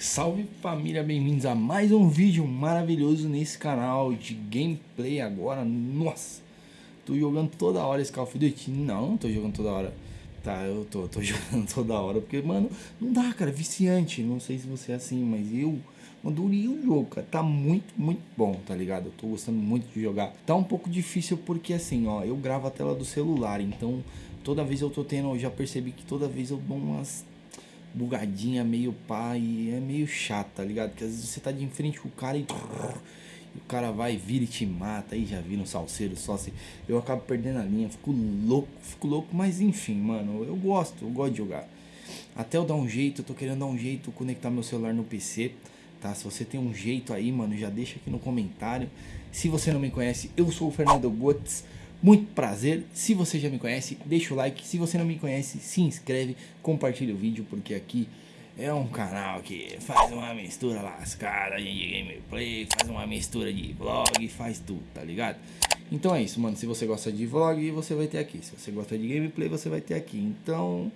Salve família, bem-vindos a mais um vídeo maravilhoso nesse canal de gameplay agora. Nossa, tô jogando toda hora esse Call of Duty. Não, não tô jogando toda hora. Tá, eu tô, tô jogando toda hora, porque, mano, não dá, cara, viciante. Não sei se você é assim, mas eu adorei o jogo, cara. Tá muito, muito bom, tá ligado? Eu tô gostando muito de jogar. Tá um pouco difícil porque, assim, ó, eu gravo a tela do celular, então toda vez eu tô tendo, eu já percebi que toda vez eu dou umas bugadinha, meio pá, e é meio chato, tá ligado? Porque às vezes você tá de frente com o cara e, e o cara vai, vira e te mata, aí já vira um salseiro só assim. Eu acabo perdendo a linha, fico louco, fico louco, mas enfim, mano, eu gosto, eu gosto de jogar. Até eu dar um jeito, eu tô querendo dar um jeito, conectar meu celular no PC, tá? Se você tem um jeito aí, mano, já deixa aqui no comentário. Se você não me conhece, eu sou o Fernando Gotes. Muito prazer, se você já me conhece, deixa o like, se você não me conhece, se inscreve, compartilha o vídeo, porque aqui é um canal que faz uma mistura lascada de gameplay, faz uma mistura de vlog, faz tudo, tá ligado? Então é isso, mano, se você gosta de vlog, você vai ter aqui, se você gosta de gameplay, você vai ter aqui, então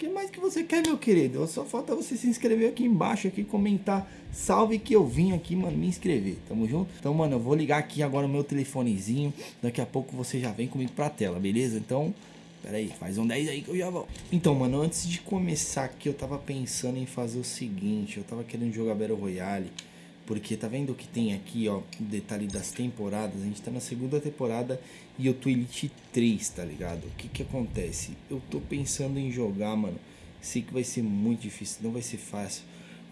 que mais que você quer, meu querido? Só falta você se inscrever aqui embaixo, aqui, comentar. Salve que eu vim aqui, mano, me inscrever. Tamo junto? Então, mano, eu vou ligar aqui agora o meu telefonezinho. Daqui a pouco você já vem comigo pra tela, beleza? Então, pera aí, faz um 10 aí que eu já vou. Então, mano, antes de começar aqui, eu tava pensando em fazer o seguinte. Eu tava querendo jogar Battle Royale. Porque tá vendo o que tem aqui, ó, detalhe das temporadas? A gente tá na segunda temporada e eu tô Elite 3, tá ligado? O que que acontece? Eu tô pensando em jogar, mano. Sei que vai ser muito difícil, não vai ser fácil.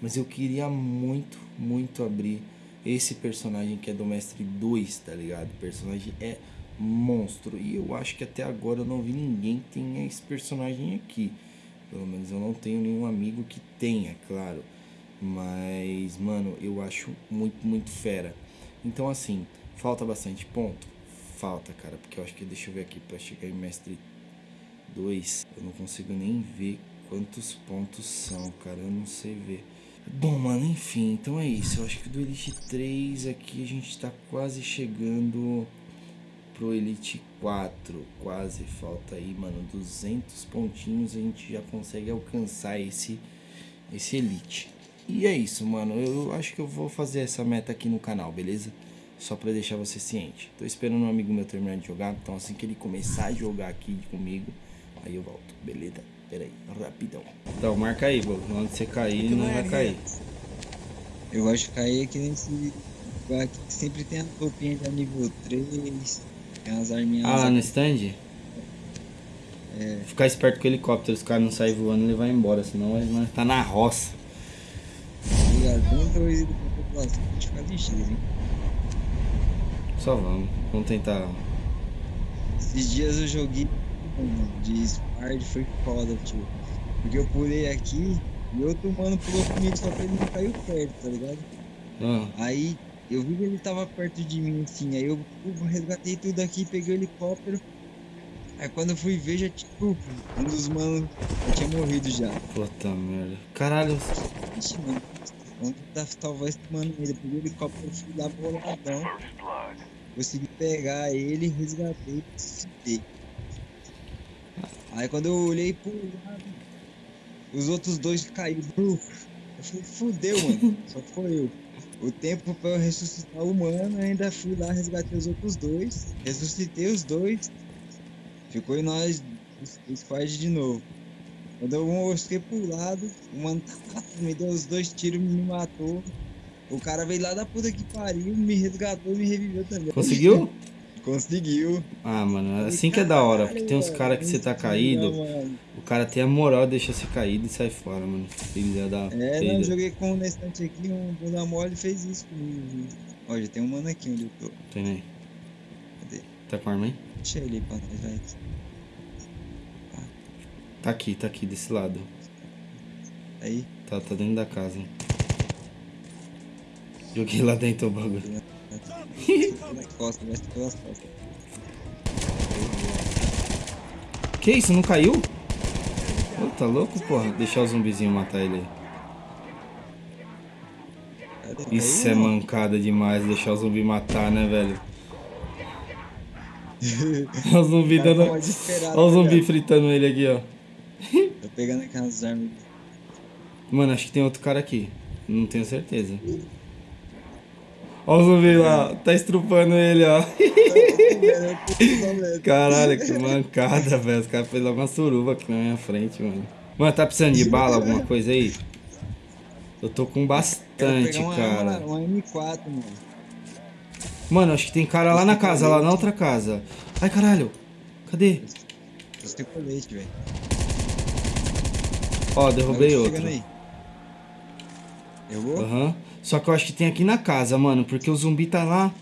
Mas eu queria muito, muito abrir esse personagem que é do Mestre 2, tá ligado? O personagem é monstro. E eu acho que até agora eu não vi ninguém que tenha esse personagem aqui. Pelo menos eu não tenho nenhum amigo que tenha, claro. Mas, mano, eu acho muito, muito fera. Então, assim, falta bastante ponto? Falta, cara, porque eu acho que, deixa eu ver aqui, pra chegar em Mestre 2, eu não consigo nem ver quantos pontos são, cara, eu não sei ver. Bom, mano, enfim, então é isso. Eu acho que do Elite 3 aqui a gente tá quase chegando pro Elite 4. Quase, falta aí, mano, 200 pontinhos a gente já consegue alcançar esse, esse Elite. E é isso, mano. Eu acho que eu vou fazer essa meta aqui no canal, beleza? Só pra deixar você ciente. Tô esperando um amigo meu terminar de jogar. Então assim que ele começar a jogar aqui comigo, aí eu volto, beleza? Pera aí, rapidão. Então, marca aí, Bobo. Onde você cair, não vai cair. Eu gosto de cair aqui nesse lugar aqui que sempre tem a roupinha de nível 3, tem umas arminhas. Ah, lá no stand? É. Ficar esperto com o helicóptero, os caras não saem voando, ele vai embora, senão vai tá na roça dentro e população. A gente fica ligeiro, hein? Só vamos. Vamos tentar. Esses dias eu joguei de Spard, foi foda, tio. Porque eu pulei aqui e outro mano pulou comigo só que ele não caiu perto, tá ligado? Ah. Aí eu vi que ele tava perto de mim assim, aí eu resgatei tudo aqui, peguei o helicóptero. Aí quando eu fui ver, já tipo, um dos manos já tinha morrido já. Puta merda. Caralho. Ixi, mano, Onde tá talvez tomando ele, peguei o helicóptero, fui lá pro ladrão. Consegui pegar ele, resgatei e Aí quando eu olhei pro lado, os outros dois caíram. Eu falei, fudeu, mano. Só foi eu. O tempo pra eu ressuscitar o humano, ainda fui lá, resgatei os outros dois. Ressuscitei os dois. Ficou em nós, o squad de novo. Quando eu mostrei pro lado, o mano me deu os dois tiros, me matou. O cara veio lá da puta que pariu, me resgatou e me reviveu também. Conseguiu? Conseguiu. Ah, mano, é assim que é da hora, porque tem uns caras que você tá caído, o cara tem a moral de deixar você caído e sai fora, mano. Filha da. É, não, eu joguei com um estante aqui, um bunda mole fez isso comigo. Ó, já tem um mano aqui onde eu tô. Tem aí. Cadê? Tá com arma aí? Deixa ele aí pra nós, vai. Tá aqui, tá aqui, desse lado. Aí? Tá, tá dentro da casa. Joguei lá dentro o bagulho. que isso, não caiu? Ô, tá louco, porra? Deixar o zumbizinho matar ele aí. Isso é mancada demais, deixar o zumbi matar, né, velho? Olha o zumbi dando. Olha o zumbi fritando ele aqui, ó. Pegando aquelas armas. Mano, acho que tem outro cara aqui. Não tenho certeza. Ó o zumbi lá, tá estrupando ele, ó. Caralho, que mancada, velho. Os caras fez logo uma suruba aqui na minha frente, mano. Mano, tá precisando de bala, alguma coisa aí? Eu tô com bastante, uma, cara. Uma, uma M4, mano. Mano, acho que tem cara lá na casa, lá na outra casa. Ai, caralho. Cadê? Você tem colete, velho. Ó, derrubei outro. chegando aí. Derrubou? Aham. Só que eu acho que tem aqui na casa, mano, porque o zumbi tá lá.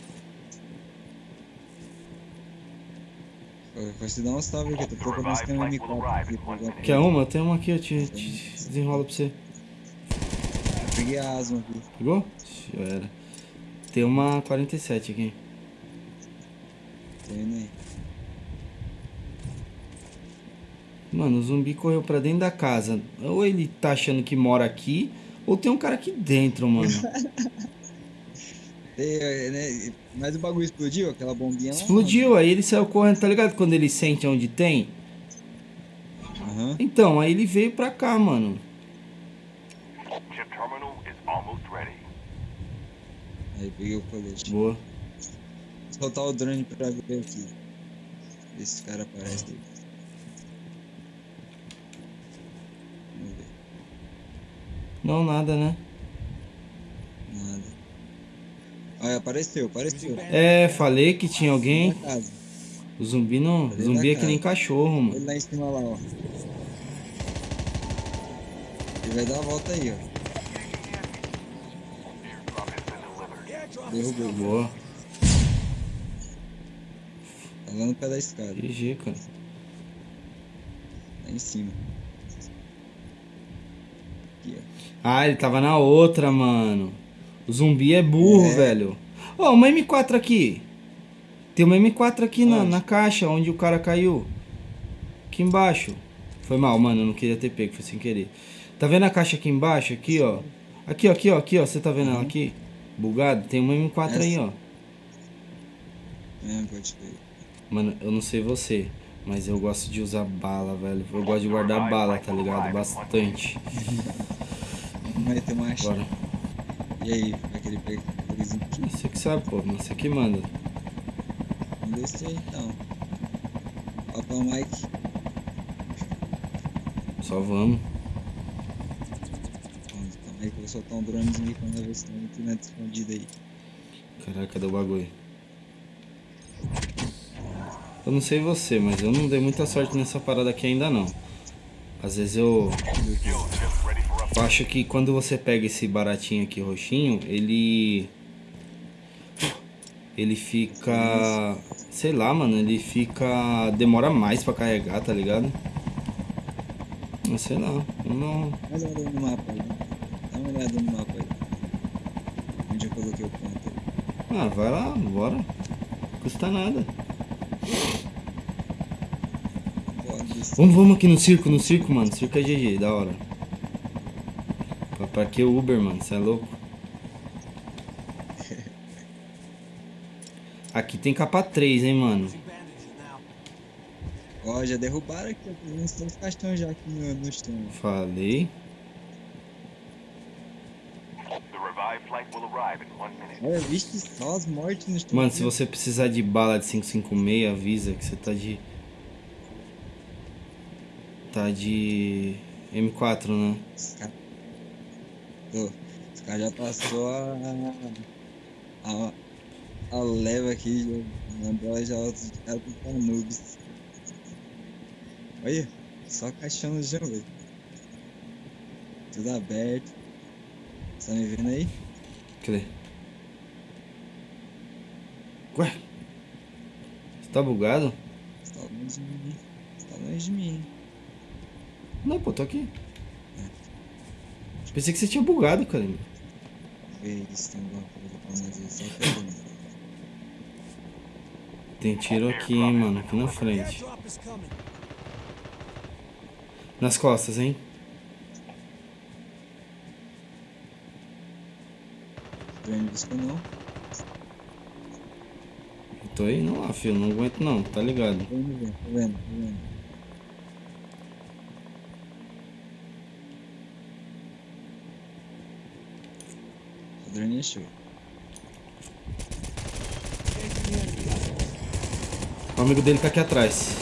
Vai se dar um salve aqui, tô procurando se tem um M4 aqui. jogar. Quer uma? Tenho uma aqui, eu te, te desenrolo pra você. Eu peguei a asma aqui. Pegou? Já era. Tem uma 47 aqui. Tô indo aí. Mano, o zumbi correu pra dentro da casa. Ou ele tá achando que mora aqui, ou tem um cara aqui dentro, mano. Tem, é, né, Mas o bagulho explodiu, aquela bombinha lá? Explodiu, aí ele saiu correndo, tá ligado? Quando ele sente onde tem. Aham. Então, aí ele veio pra cá, mano. Aí peguei o colete. Boa. Vou soltar o drone pra ver aqui. Esse cara aparece aí. Vamos ver. Não, nada, né? Nada. Olha, apareceu, apareceu. É, falei que tinha alguém. O zumbi não. Falei Zumbi é que nem cachorro, Ele mano. lá em cima lá, ó. Ele vai dar a volta aí, ó. Derrubou. Boa. Tá lá no pé da escada. GG, cara. Lá em cima. Ah, ele tava na outra, mano. O zumbi é burro, É. velho. Ó, uma M4 aqui. Tem uma M4 aqui na, na caixa onde o cara caiu. Aqui embaixo. Foi mal, mano. Eu não queria ter pego, foi sem querer. Tá vendo a caixa aqui embaixo? Aqui, ó. Aqui, ó, aqui, ó, aqui, ó. Você tá vendo ela aqui? Bugado? Tem uma M4 aí, Essa? ó. É, pode ver. Mano, eu não sei você, mas eu gosto de usar bala, velho. Eu gosto de guardar bala, tá ligado? Bastante. Vai ter uma acha. Bora. E aí, vai querer pegar aqueles aqui? Você que sabe, pô. Você que manda. Vamos descer então. Falta o Mike. Só vamos. Vamos, calma aí que eu vou soltar um dronezinho quando ver se tem um pinante escondido aí. Caraca, cadê o bagulho? Eu não sei você, mas eu não dei muita sorte nessa parada aqui ainda não. Às vezes eu, acho que quando você pega esse baratinho aqui roxinho, ele. Ele fica. Sei lá, mano, ele fica. Demora mais pra carregar, tá ligado? Mas sei lá, não. Dá uma olhada no mapa aí. Dá uma olhada no mapa aí. Onde eu coloquei o ponto aí. Ah, vai lá, bora. Custa nada. Vamos, vamos aqui no circo, no circo, mano. Circo é GG, da hora. Pra, que Uber, mano? Você é louco? Aqui tem capa 3, hein, mano. Ó, já derrubaram aqui, uns três caixões já aqui no, no chão. Falei. The revived flight will arrive in one minute. Olha, vixe, só as mortes no chão. Mano, se você precisar de bala de 556, avisa que você tá de. Tá de. M4, né? Os Tô. Os caras já passou a. a. a leva aqui, já mandou já outros caras pra noobs. Olha, só caixão no chão, velho. Tudo aberto. Tá me vendo aí? Cadê? Ué? Você tá bugado? Você tá longe de mim. Você tá longe de mim. Não, pô, tô aqui. Pensei que você tinha bugado, cara. Vê se tem alguma coisa pra nós aí, só pegando. Tem tiro aqui, hein, mano, aqui na frente. Nas costas, hein? Não. Tô aí não lá, filho. Não aguento não, tá ligado? Tô ver, tô vendo, tô vendo. Show. O amigo dele tá aqui atrás.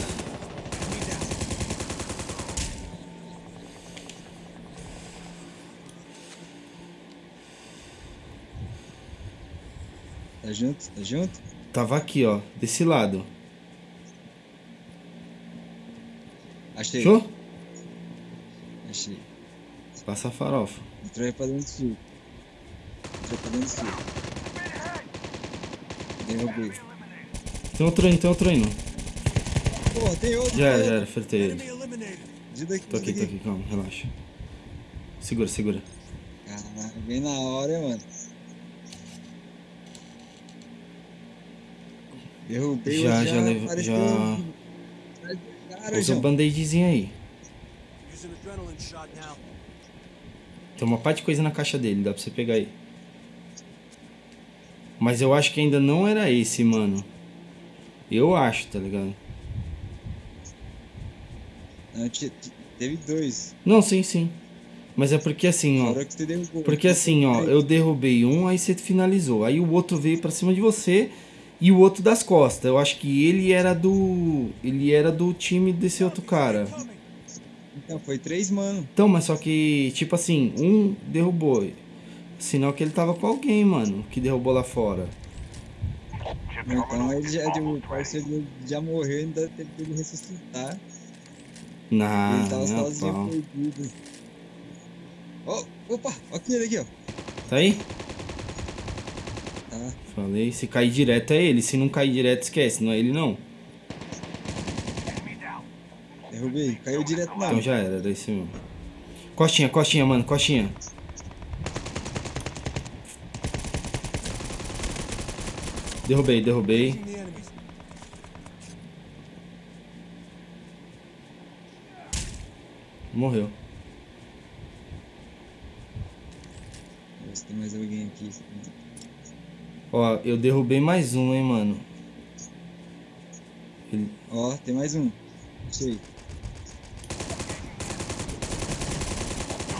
Tá junto? Tá junto? Tava aqui, ó. Desse lado. Achei. Show? Achei. Passa a farofa. Entrou aí pra dentro do sul. Entrou pra dentro do sul. Derrubei. Tem outro indo, tem outro indo. Pô, tem outro. Já era, já era, fritei ele. Ajuda aqui, Tô aqui, tô aqui, calma, relaxa. Segura, segura. Caraca, bem na hora, mano. Derrubei Já, o já levou- já- um- atrás do Cara, Usa o João. band-aidzinho aí. Using adrenaline shot now. Tem uma parte de coisa na caixa dele, dá pra você pegar aí. Mas eu acho que ainda não era esse, mano. Eu acho, tá ligado? Não, te- teve dois. Não, sim, sim. Mas é porque assim, ó. Fora que você derrubou. Porque assim, ó, eu derrubei um, aí você finalizou. Aí o outro veio pra cima de você e o outro das costas. Eu acho que ele era do. Ele era do time desse outro cara. Então, foi três, mano. Então, mas só que, tipo assim, um derrubou. Sinal que ele tava com alguém, mano, que derrubou lá fora. Então ele já, o parceiro já morreu, ainda teve que ele ressuscitar. Na, ele tava sozinho pau. perdido. Ó, opa, ó aquele aqui, ó. Tá aí? Tá. Falei, se cair direto é ele. Se não cair direto, esquece, não é ele não. Derrubei. Caiu direto na Então já era, esse mesmo. Costinha, costinha, mano, costinha. Derrubei, derrubei. Morreu. Se tem mais alguém aqui. Ó, eu derrubei mais um, hein, mano. Ele- Ó, tem mais um. Achei.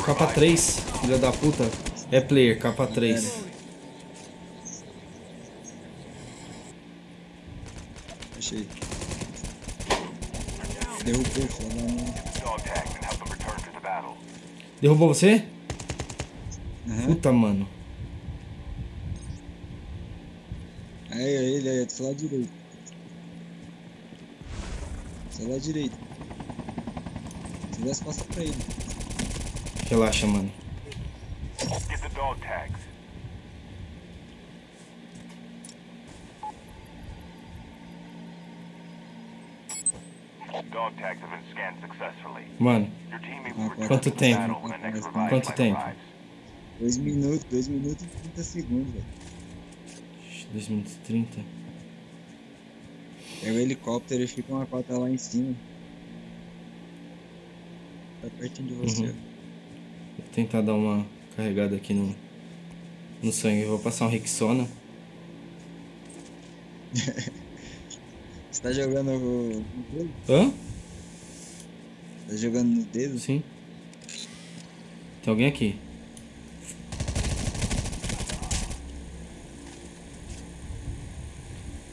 Capa 3, filha da puta. É player, capa 3. Achei. Derrubou, filho da mãe. Dog tags and help them return to the battle. Derrubou você? Aham. Puta, mano. Aí, aí, ele aí, do seu lado direito. Do seu lado direito. Você dá as costas pra ele. Relaxa, mano. Get the dog tags. Mano, Quanto tempo? Quanto tempo? arrives. Dois minutos, dois minutos e 30 segundos, velho. 2 minutos e 30. Pega o helicóptero e fica uma cota lá em cima. Tá pertinho de você. Uhum. Vou tentar dar uma carregada aqui no, no sangue. Vou passar um Rexona. Você tá jogando o-? Hã? Tá jogando no dedo? Sim. Tem alguém aqui.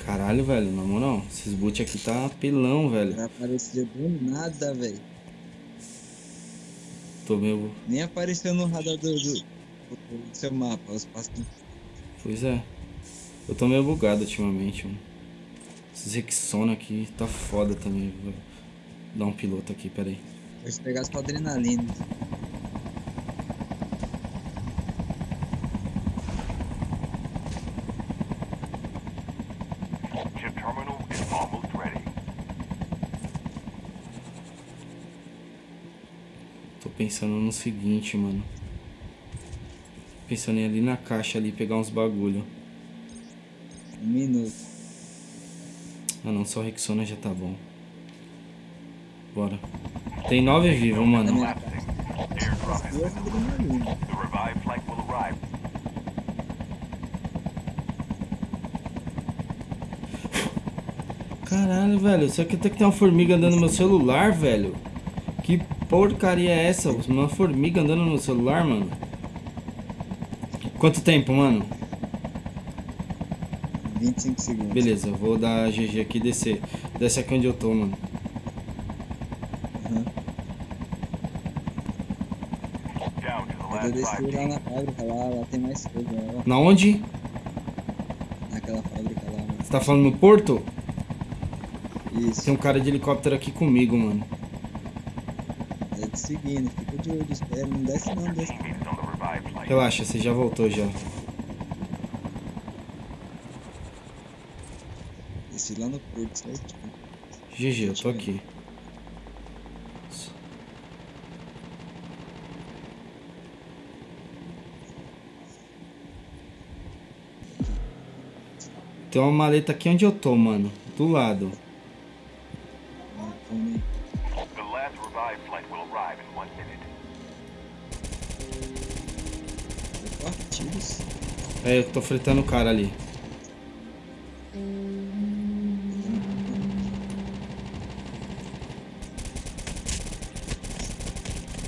Caralho, velho, na moral, esses boot aqui tá apelão, velho. Vai aparecer do nada, velho. Tô meio. Nem apareceu no radar do, do, do seu mapa, os passos. Pois é. Eu tô meio bugado ultimamente, mano. Esses Rexona aqui tá foda também. Vou dar um piloto aqui, peraí. Pode pegar sua adrenalina. Tô pensando no seguinte, mano. Pensando em ali na caixa ali pegar uns bagulho. Um minuto. Ah não, só o Rexona já tá bom. Bora. Tem nove vivos, mano. Caralho, velho. Isso aqui até que tem uma formiga andando no meu celular, velho. Que porcaria é essa? Uma formiga andando no meu celular, mano. Que Quanto tempo, mano? 25 segundos. Beleza, eu vou dar GG aqui e descer. Desce aqui onde eu tô, mano. The Eu desci lá na fábrica, lá, lá tem mais coisa, lá, Na onde? naquela fábrica lá. mano. Você tá falando no porto? Isso, Tem um cara de helicóptero aqui comigo, mano. é te seguindo, fica de olho, espera, não desce não, desce. Relaxa, você já voltou já. Desci lá no porto, certinho. GG, eu tô aqui. Tem uma maleta aqui onde eu tô, mano. Do lado. Calma aí. The last revived flight will arrive in one minute. Opa, tiros. É, eu tô fretando o cara ali.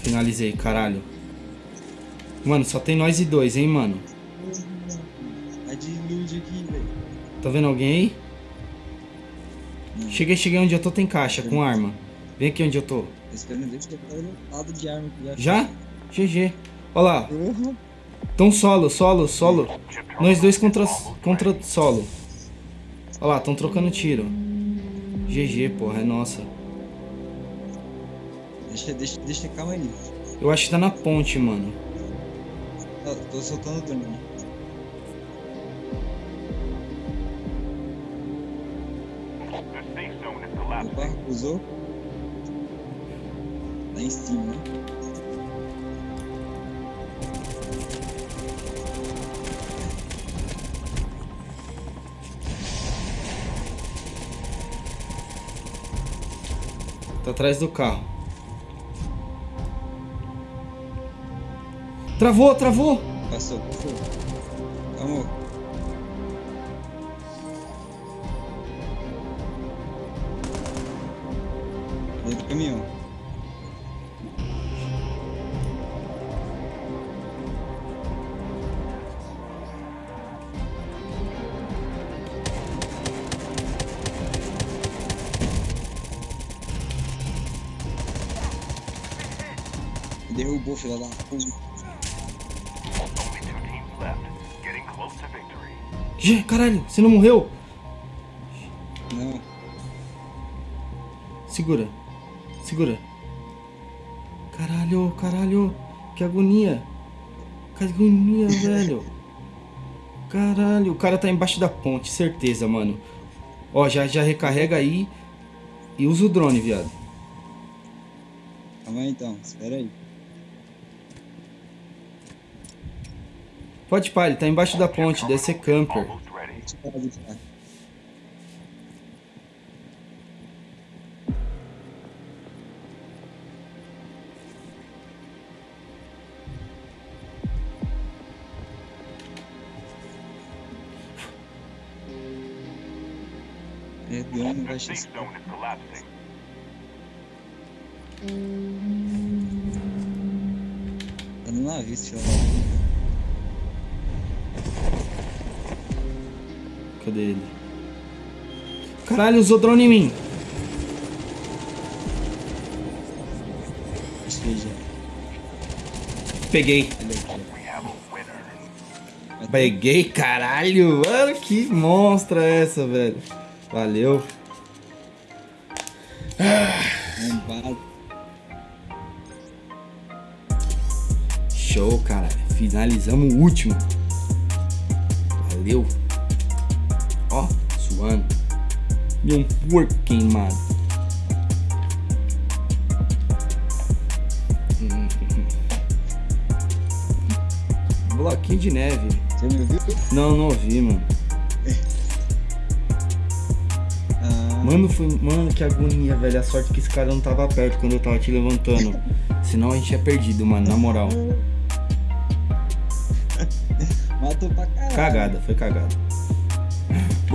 Finalizei, caralho. Mano, só tem nós e dois, hein, mano. Vai de ilude aqui. Tá vendo alguém aí? Cheguei, cheguei onde eu tô, tem caixa com arma. Vem aqui onde eu tô. Aqui. Já? GG. Olha lá. Tão solo, solo, solo. Nós dois is contra, contra solo. Olha lá, tão trocando tiro. GG, porra, é nossa. Deixa, deixa, deixa, calma aí. Eu acho que tá na ponte, mano. Ó, tô soltando o drone. Usou. Lá em cima? Tá atrás do carro. Travou, travou! Passou, passou. Vamos. Derrubou, filha da puta. Caralho, você não morreu? Não. Segura. Segura. Caralho, caralho. Que agonia. Que agonia, velho. Caralho, o cara tá embaixo da ponte, certeza, mano. Ó, já, já recarrega aí e usa o drone, viado. Calma aí então, espera aí. Pode pá, ele tá embaixo da ponte, deve ser camper. Almost ready. Deixa eu parar de ficar. Deu The baixo safe zone is collapsing. Tá no Cadê ele? Caralho, usou drone em mim. Peguei. Peguei, caralho. Mano, que monstra essa, velho. Valeu. Show, cara. Finalizamos o último. Valeu. Suando. E um porco queimado. Bloquinho de neve. Você me ouviu? Não, não ouvi, mano. Ah, Mano, foi. Mano, que agonia, velho. A sorte que esse cara não tava perto quando eu tava te levantando. Senão a gente tinha perdido, mano, na moral. matou pra caralho. Cagada, foi cagada.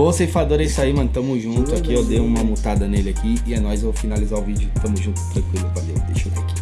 Bom, ceifador, é isso aí, mano. Tamo junto aqui. Eu dei uma mutada nele aqui. E é nóis, eu vou finalizar o vídeo. Tamo junto, tranquilo, valeu. Deixa eu ver aqui.